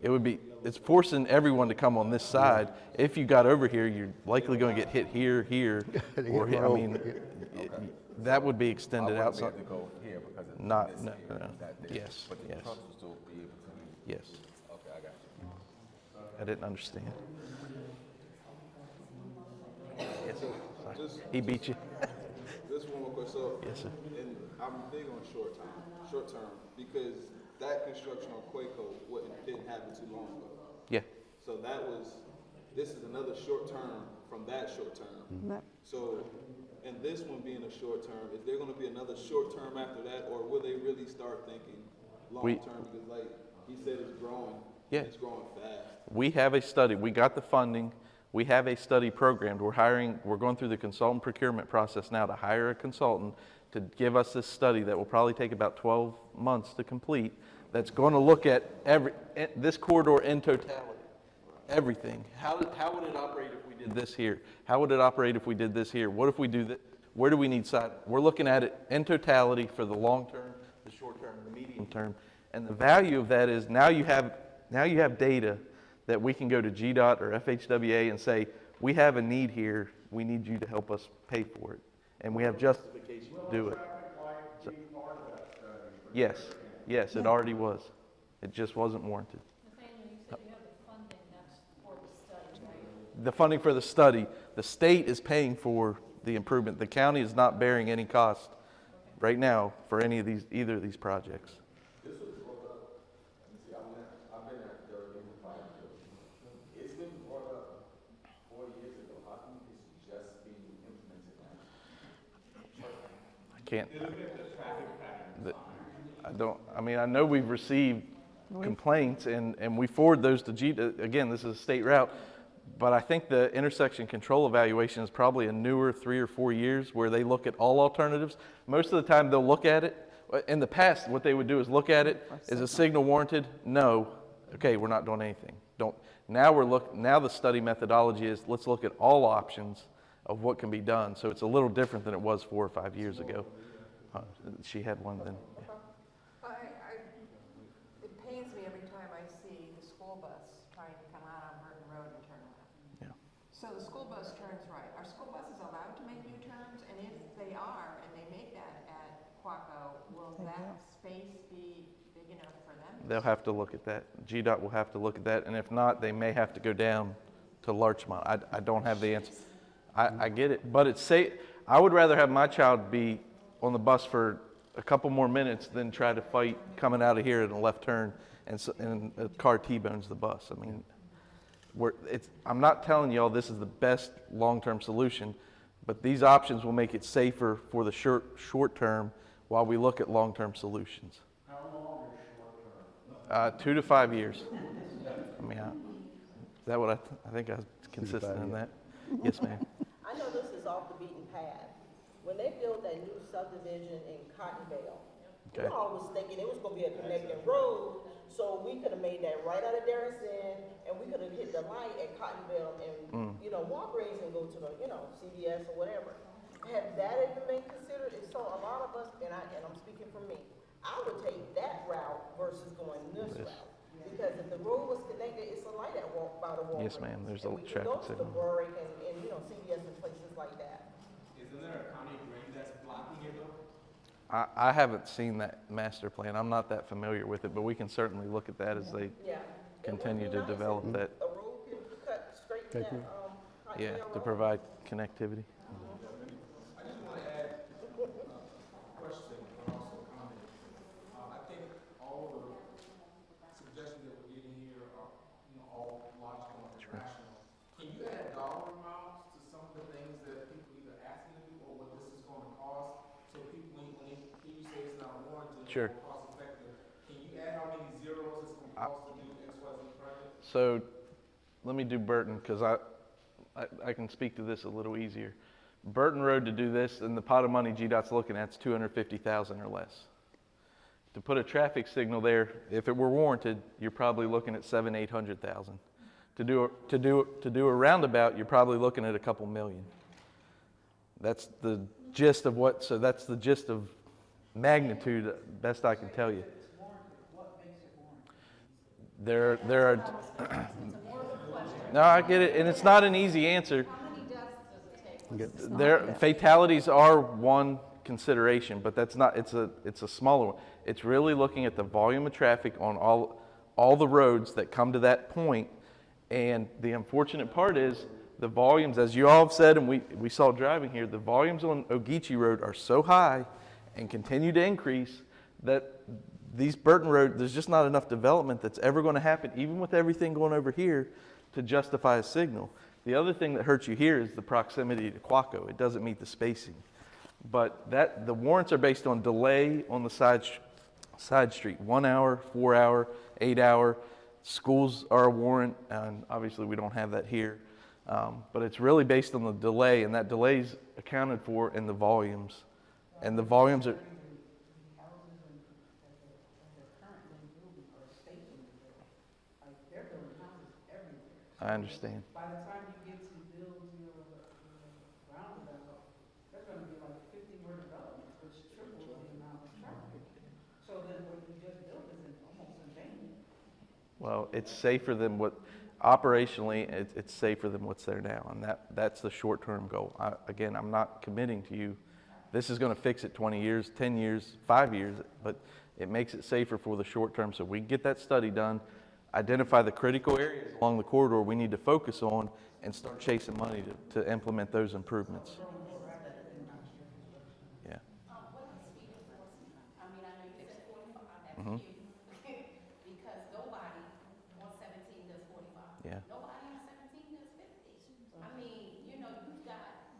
it would be, it's forcing everyone to come on this side. If you got over here, you're likely gonna get hit here, here, *laughs* or here, I mean, over, it- that would be extended wouldn't out. be some- able to go here because Not- no, no, that yes, But the yes. trucks will still be able to, Yes, okay, I got you. I didn't understand. Yes, sir. Just- He beat you? *laughs* This one more question, so. Yes, sir. And I'm big on short term, short term, because that construction on Quacco wouldn't, didn't happen too long ago. Yeah, So that was, this is another short term from that short term. Mm-hmm. That- So, and this one being a short term, is there gonna be another short term after that, or will they really start thinking long We- term? Because like, he said it's growing. Yeah. It's growing fast. we have a study, we got the funding, we have a study programmed. We're hiring, we're going through the consultant procurement process now to hire a consultant to give us this study that will probably take about 12 months to complete, that's going to look at every, eh, this corridor in totality, everything. How, how would it operate if we did this here? How would it operate if we did this here? What if we do that? Where do we need side? We're looking at it in totality for the long term, the short term, the medium term. And the value of that is now you have, now you have data that we can go to GDOT or FHWA and say, we have a need here, we need you to help us pay for it. And we have justification to do it. So- Yes, yes, it already was. It just wasn't warranted. Nathaniel, you said you have the funding, for the study. The funding for the study, the state is paying for the improvement. The county is not bearing any cost right now for any of these, either of these projects. This was brought up, and see, I've been, I've been at Durban for five years. It's been brought up four years ago, how come it's just being implemented now? I can't. The- I don't, I mean, I know we've received complaints and, and we forward those to G, uh, again, this is a state route. But I think the intersection control evaluation is probably a newer three or four years where they look at all alternatives. Most of the time they'll look at it. In the past, what they would do is look at it, is a signal warranted? No. Okay, we're not doing anything. Don't, now we're look, now the study methodology is, let's look at all options of what can be done. So it's a little different than it was four or five years ago. Uh, She had one then. I, I, it pains me every time I see the school bus trying to come out on Burton Road and turn around. Yeah. So the school bus turns right. Are school buses allowed to make U-turns? And if they are, and they make that at Quacco, will that space be big enough for them? They'll have to look at that. GDOT will have to look at that, and if not, they may have to go down to Larchmont. I, I don't have the answer. I, I get it, but it's safe. I would rather have my child be on the bus for a couple more minutes than try to fight coming out of here in a left turn and, s- and a car T-bones the bus. I mean, we're, it's, I'm not telling y'all this is the best long-term solution, but these options will make it safer for the short, short term while we look at long-term solutions. How long is short term? Uh, two to five years. I mean, I, is that what I, th- I think I was consistent in that? Yes, ma'am. I know this is off the beaten path. When they built that new subdivision in Cottonvale, we Okay. all was thinking it was gonna be a connecting road, so we could've made that right out of Derrick Inn, and we could've hit the light at Cottonvale and, Mm. you know, walk Grace and go to the, you know, CVS or whatever. Had that even been considered, if so, a lot of us, and I, and I'm speaking for me, I would take that route versus going this This. route. Because if the road was connected, it's a light at walk, by the Walgreens. Yes, ma'am. There's a And we could traffic go to the signal. Warwick and, and, you know, CVS and places like that. Isn't there a county green that's blocking it though? I, I haven't seen that master plan. I'm not that familiar with it, but we can certainly look at that as they Yeah. continue to develop that, A road can cut straight to that, um, Cotton yeah, Hill to Road. provide connectivity. I just want to add a question and also a comment. Uh, I think all the suggestions that we're getting here are, you know, all logical and rational. Can you add dollar amounts to some of the things that people either asking to do or what this is gonna cost? So people, when, when they hear you say it's Sure. cost effective. Can you add how many zeros it's gonna cost to do X, Y, Project? So let me do Burton because I, I, I can speak to this a little easier. Burton Road to do this and the pot of money GDOT's looking at is 250,000 or less. To put a traffic signal there, if it were warranted, you're probably looking at seven, 800,000. To do, to do, to do a roundabout, you're probably looking at a couple million. That's the gist of what, so that's the gist of magnitude, best I can tell you. There, there are, *clears throat* no, I get it, and it's not an easy answer. There, fatalities are one consideration, but that's not, it's a, it's a smaller one. It's really looking at the volume of traffic on all, all the roads that come to that point. And the unfortunate part is, the volumes, as you all have said, and we, we saw driving here, the volumes on Ogeechee Road are so high and continue to increase that these Burton Road, there's just not enough development that's ever going to happen, even with everything going over here, to justify a signal. The other thing that hurts you here is the proximity to Quacco. It doesn't meet the spacing. But that, the warrants are based on delay on the side, side street, one hour, four hour, eight hour. Schools are a warrant, and obviously we don't have that here. Um, but it's really based on the delay, and that delay's accounted for in the volumes. And the volumes are, I understand. By the time you get to build your uh, roundabout, there's gonna be like fifty more developments, which triples the amount of traffic. So then what you just built is almost in vain. Well, it's safer than what, operationally, it's, it's safer than what's there now, and that, that's the short-term goal. I, again, I'm not committing to you, this is gonna fix it twenty years, ten years, five years, but it makes it safer for the short term, so we can get that study done, identify the critical areas along the corridor we need to focus on, and start chasing money to, to implement those improvements. Yeah. I mean, I know you said forty-five, that's Mhm. huge, because nobody on seventeen does forty-five. Yeah. Nobody on seventeen does fifty. I mean, you know, you've got,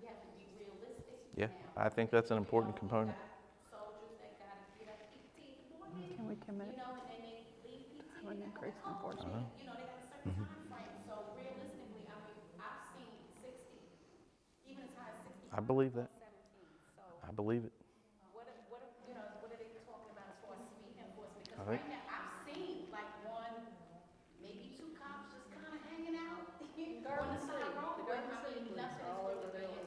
we have to be realistic. Yeah, I think that's an important component. Soldiers that gotta get up fifteen in the morning, Can we commit you know, and then they leave PT. to an increased enforcement? Uh-huh. You know, they got a certain time so realistically, I mean, I've seen sixty, even as high as sixty. I believe that. I believe it. What, are- what, are- you know, what are they talking about as far as speed enforcement? Because I think- right now, I've seen like one, maybe two cops just kind of hanging out on the side road, but I mean, nothing is really being.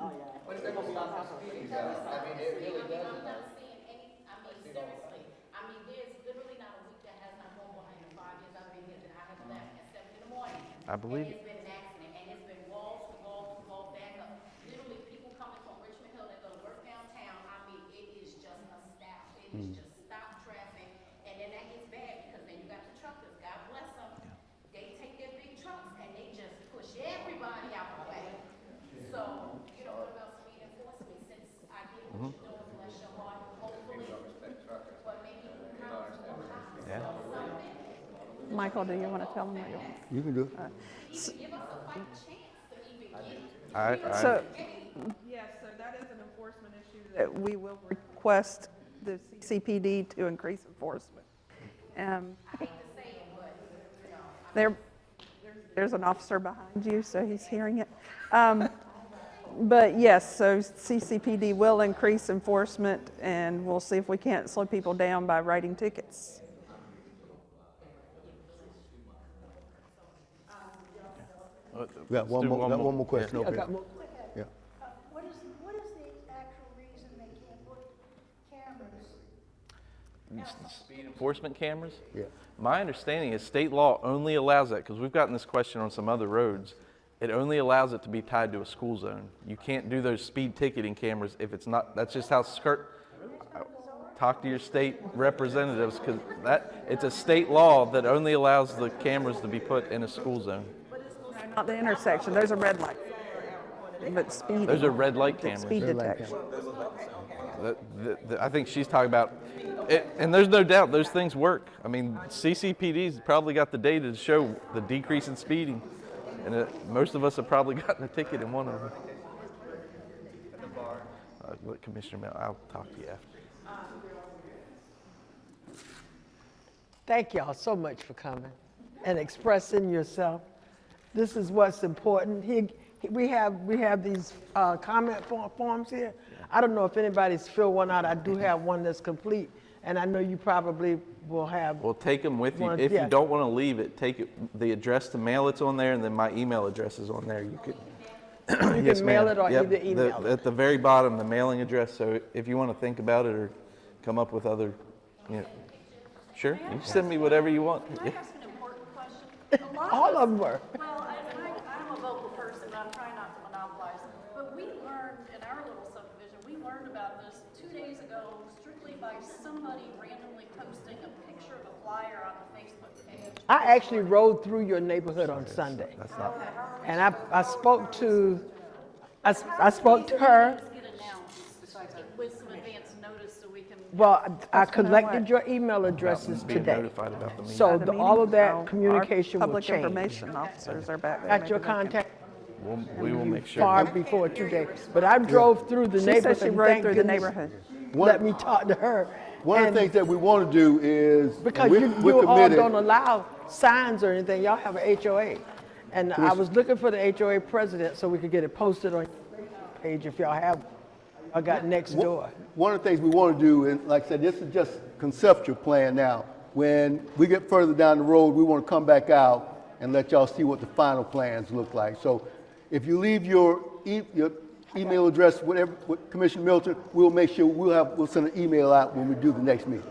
Oh, yeah. But if they're gonna stop for speeding, though, I mean, it really does. I'm not seeing any, I mean, seriously, I mean, there's literally not a week that has not gone behind the five years I've been here that I have left at seven in the morning. I believe And it. it's been an accident, and it's been walls to wall to wall back up. Literally, people coming from Richmond Hill that go to work downtown, I mean, it is just a stop. It is hmm. just stop traffic, and then that gets bad, because then you got the truckers, God bless them. They take their big trucks and they just push everybody out the way. So, you know, what about speed enforcement, since I get what you're doing, bless your heart, hopefully, but maybe the cops will cop Yeah. something. Michael, do you want to tell them what you want? You can do it. Give us a fight chance to even get. I, I, So, yes, so that is an enforcement issue that we will request the CCPD to increase enforcement. Um, There, there's an officer behind you, so he's hearing it. Um, But yes, so CCPD will increase enforcement, and we'll see if we can't slow people down by writing tickets. We got let's one do more, got one more Yeah. question over here. Yeah. Uh, What is, what is the actual reason they can't put cameras? Speed enforcement cameras? Yeah. My understanding is state law only allows that, because we've gotten this question on some other roads. It only allows it to be tied to a school zone. You can't do those speed ticketing cameras if it's not, that's just how skirt, talk to your state representatives, because that, it's a state law that only allows the cameras to be put in a school zone. Not the intersection, those are red lights. But speed. Those are red light cameras. Speed Red detection. That- that- that- I think she's talking about, it, and there's no doubt those things work. I mean, CCPD's probably got the data to show the decrease in speeding, and it, most of us have probably *laughs* gotten a ticket in one of them. Uh, look, Commissioner Mel, I'll talk to you after. Thank y'all so much for coming and expressing yourself. This is what's important. He, he- we have, we have these uh, comment for- forms here. I don't know if anybody's filled one out. I do *laughs* have one that's complete, and I know you probably will have. Well, take them with you. If yeah. you don't want to leave it, take it, the address to mail it's on there, and then my email address is on there. You could. You *coughs* Yes, can mail ma'am. it or Yep, either the- email it. At the very bottom, the mailing address, so if you want to think about it or come up with other, you know, sure, you send me whatever you want. Can I ask an important question? *laughs* A lot All us- of them were. Well, I, and I, I'm a vocal person, but I'm trying not to monopolize. But we learned in our little subdivision, we learned about this two days ago strictly by somebody randomly posting a picture of a flyer on the Facebook page. I actually rode through your neighborhood on Sunday. That's not, And I, I spoke to, I, s- I spoke to her. With some advance notice so we can. Well, I That's collected your email addresses being today. notified about the meeting. So At the the- all meeting, of that so our communication will Public change. information officers are back there. Got your they contact We'll, we will make sure. far before today. But I drove through the She neighborhood. said she and rode thank through the goodness neighborhood. Let me talk to her. One of And- the things that we want to do is. Because we're- you, we're you all committed- don't allow signs or anything, y'all have a HOA. And I was looking for the HOA president so we could get it posted on your page if y'all have. I got next One- door. One of the things we want to do, and like I said, this is just conceptual plan now. When we get further down the road, we want to come back out and let y'all see what the final plans look like. So if you leave your, e- your email address, whatever, with Commissioner Milton, we'll make sure, we'll have, we'll send an email out when we do the next meeting.